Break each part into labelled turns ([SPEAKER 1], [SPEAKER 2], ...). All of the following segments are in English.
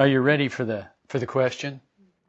[SPEAKER 1] Are you ready for the, for the question?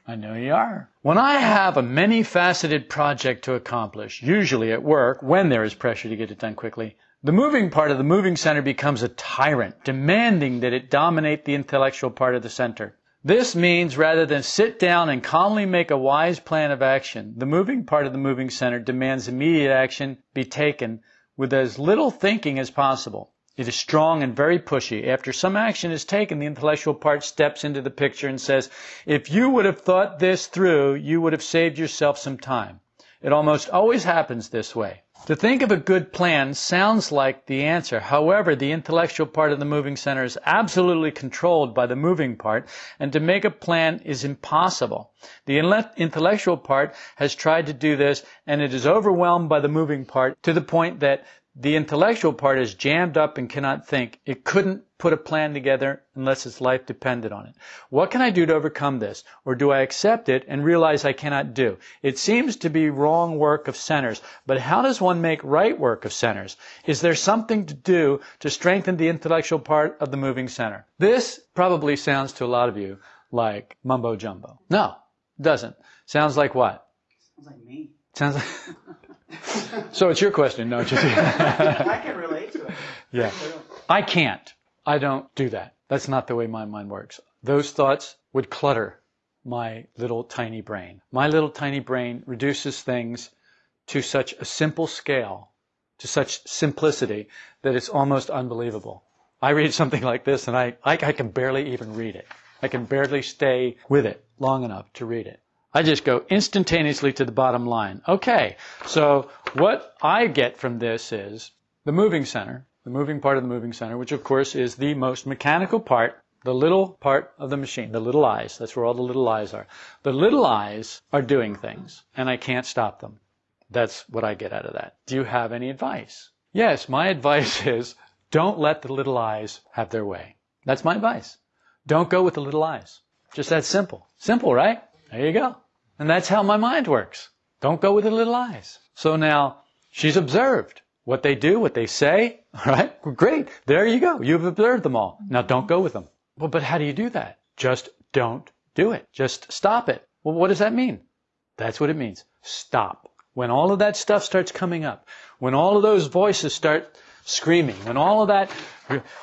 [SPEAKER 1] I know you are. When I have a many faceted project to accomplish, usually at work, when there is pressure to get it done quickly, the moving part of the moving center becomes a tyrant, demanding that it dominate the intellectual part of the center. This means rather than sit down and calmly make a wise plan of action, the moving part of the moving center demands immediate action be taken with as little thinking as possible. It is strong and very pushy. After some action is taken, the intellectual part steps into the picture and says, if you would have thought this through, you would have saved yourself some time. It almost always happens this way. To think of a good plan sounds like the answer. However, the intellectual part of the moving center is absolutely controlled by the moving part, and to make a plan is impossible. The intellectual part has tried to do this, and it is overwhelmed by the moving part to the point that the intellectual part is jammed up and cannot think. It couldn't put a plan together unless its life depended on it. What can I do to overcome this? Or do I accept it and realize I cannot do? It seems to be wrong work of centers, but how does one make right work of centers? Is there something to do to strengthen the intellectual part of the moving center? This probably sounds to a lot of you like mumbo jumbo. No, doesn't. Sounds like what?
[SPEAKER 2] Sounds like me.
[SPEAKER 1] Sounds like so it's your question, don't you?
[SPEAKER 2] I can relate to it.
[SPEAKER 1] Yeah. I can't. I don't do that. That's not the way my mind works. Those thoughts would clutter my little tiny brain. My little tiny brain reduces things to such a simple scale, to such simplicity, that it's almost unbelievable. I read something like this and I, I, I can barely even read it. I can barely stay with it long enough to read it. I just go instantaneously to the bottom line. Okay, so what I get from this is the moving center, the moving part of the moving center, which of course is the most mechanical part, the little part of the machine, the little I's. That's where all the little I's are. The little I's are doing things, and I can't stop them. That's what I get out of that. Do you have any advice? Yes, my advice is don't let the little I's have their way. That's my advice. Don't go with the little I's. Just that simple. Simple, right? There you go. And that's how my mind works. Don't go with the little I's. So now she's observed what they do, what they say. All right. Great. There you go. You've observed them all. Now don't go with them. Well, but how do you do that? Just don't do it. Just stop it. Well, what does that mean? That's what it means. Stop. When all of that stuff starts coming up, when all of those voices start screaming, when all of that,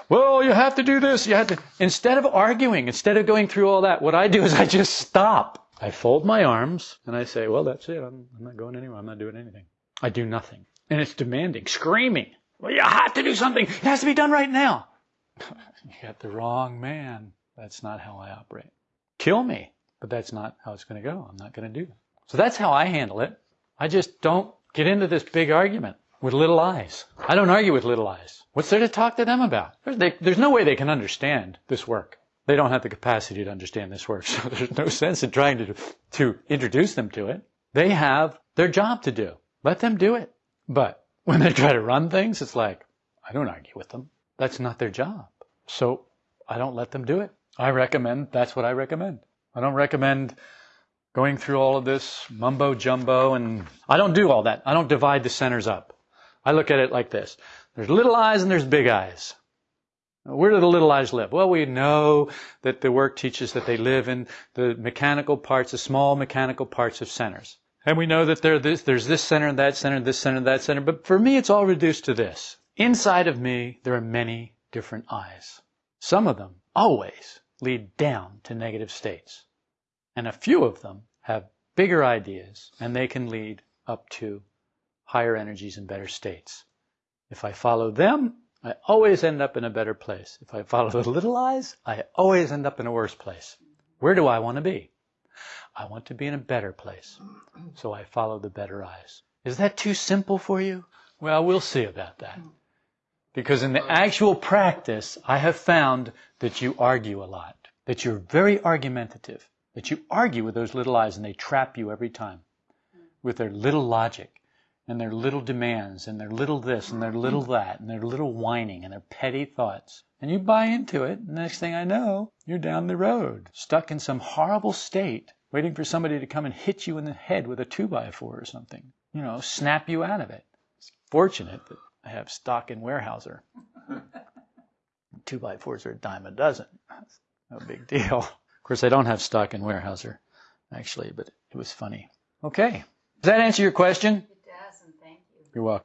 [SPEAKER 1] well, you have to do this, you have to, instead of arguing, instead of going through all that, what I do is I just stop. I fold my arms and I say, well, that's it. I'm, I'm not going anywhere. I'm not doing anything. I do nothing. And it's demanding, screaming. Well, you have to do something. It has to be done right now. you got the wrong man. That's not how I operate. Kill me. But that's not how it's going to go. I'm not going to do that. So that's how I handle it. I just don't get into this big argument with little I's. I don't argue with little I's. What's there to talk to them about? There's, they, there's no way they can understand this work. They don't have the capacity to understand this work, so there's no sense in trying to, to introduce them to it. They have their job to do. Let them do it. But when they try to run things, it's like, I don't argue with them. That's not their job. So I don't let them do it. I recommend, that's what I recommend. I don't recommend going through all of this mumbo jumbo and I don't do all that. I don't divide the centers up. I look at it like this. There's little I's and there's big I's. Where do the little I's live? Well, we know that the work teaches that they live in the mechanical parts, the small mechanical parts of centers. And we know that this, there's this center and that center, this center and that center. But for me, it's all reduced to this. Inside of me, there are many different I's. Some of them always lead down to negative states. And a few of them have bigger ideas and they can lead up to higher energies and better states. If I follow them, I always end up in a better place. If I follow the little I's, I always end up in a worse place. Where do I want to be? I want to be in a better place. So I follow the better I's. Is that too simple for you? Well, we'll see about that. Because in the actual practice, I have found that you argue a lot, that you're very argumentative, that you argue with those little I's and they trap you every time with their little logic and their little demands and their little this and their little that and their little whining and their petty thoughts. And you buy into it. The next thing I know, you're down the road, stuck in some horrible state, waiting for somebody to come and hit you in the head with a two by four or something. You know, snap you out of it. It's fortunate that I have stock in Weyerhaeuser. two by fours are a dime a dozen. No big deal. Of course, I don't have stock in Weyerhaeuser, actually, but it was funny. Okay. Does that answer your question?
[SPEAKER 3] You
[SPEAKER 1] are.